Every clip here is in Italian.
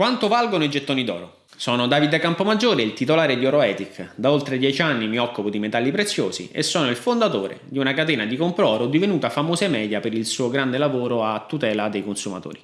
Quanto valgono i gettoni d'oro? Sono Davide Campomaggiore, il titolare di OroEthic. Da oltre dieci anni mi occupo di metalli preziosi e sono il fondatore di una catena di compro oro divenuta famosa e media per il suo grande lavoro a tutela dei consumatori.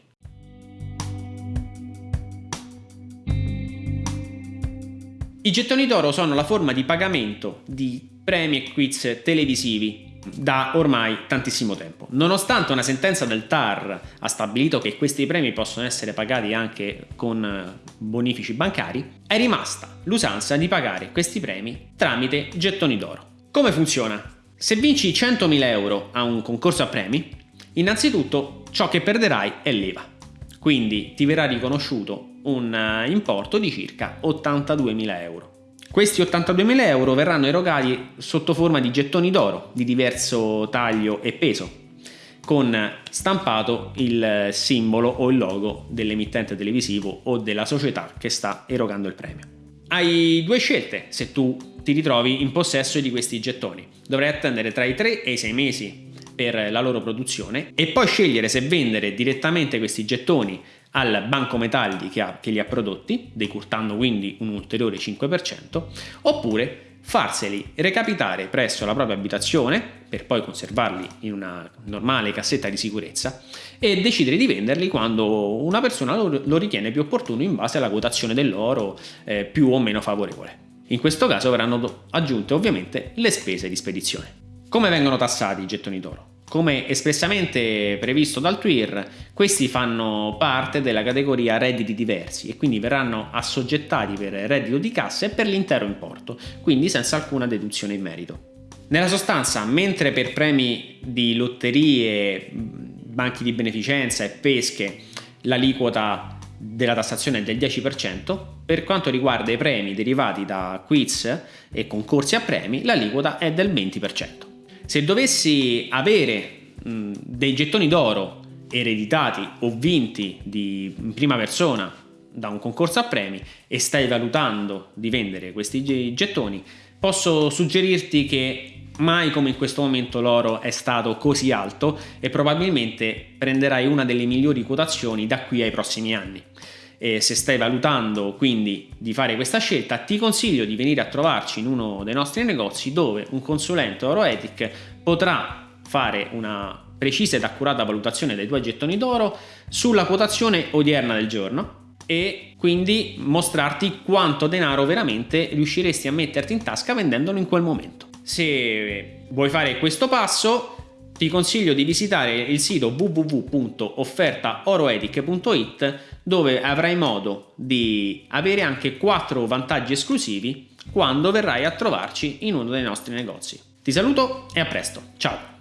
I gettoni d'oro sono la forma di pagamento di premi e quiz televisivi da ormai tantissimo tempo. Nonostante una sentenza del TAR ha stabilito che questi premi possono essere pagati anche con eh, bonifici bancari, è rimasta l'usanza di pagare questi premi tramite gettoni d'oro. Come funziona? Se vinci 100.000 euro a un concorso a premi, innanzitutto ciò che perderai è l'EVA. Quindi ti verrà riconosciuto un eh, importo di circa 82.000 euro. Questi 82.000 euro verranno erogati sotto forma di gettoni d'oro di diverso taglio e peso, con stampato il simbolo o il logo dell'emittente televisivo o della società che sta erogando il premio. Hai due scelte se tu ti ritrovi in possesso di questi gettoni. Dovrai attendere tra i 3 e i 6 mesi per la loro produzione e poi scegliere se vendere direttamente questi gettoni al banco metalli che, ha, che li ha prodotti, decurtando quindi un ulteriore 5%, oppure farseli recapitare presso la propria abitazione per poi conservarli in una normale cassetta di sicurezza e decidere di venderli quando una persona lo, ritiene più opportuno in base alla quotazione dell'oro eh, più o meno favorevole. In questo caso verranno aggiunte ovviamente le spese di spedizione. Come vengono tassati i gettoni d'oro? Come espressamente previsto dal TWIR, questi fanno parte della categoria redditi diversi e quindi verranno assoggettati per reddito di cassa e per l'intero importo, quindi senza alcuna deduzione in merito. Nella sostanza, mentre per premi di lotterie, banchi di beneficenza e pesche l'aliquota della tassazione è del 10%, per quanto riguarda i premi derivati da quiz e concorsi a premi l'aliquota è del 20%. Se dovessi avere mh, dei gettoni d'oro ereditati o vinti di, in prima persona da un concorso a premi e stai valutando di vendere questi gettoni, posso suggerirti che mai come in questo momento l'oro è stato così alto e probabilmente prenderai una delle migliori quotazioni da qui ai prossimi anni e se stai valutando quindi di fare questa scelta ti consiglio di venire a trovarci in uno dei nostri negozi dove un consulente Oroetic potrà fare una precisa ed accurata valutazione dei tuoi gettoni d'oro sulla quotazione odierna del giorno e quindi mostrarti quanto denaro veramente riusciresti a metterti in tasca vendendolo in quel momento. Se vuoi fare questo passo ti consiglio di visitare il sito www.offertaoroetic.it dove avrai modo di avere anche 4 vantaggi esclusivi quando verrai a trovarci in uno dei nostri negozi. Ti saluto e a presto, ciao!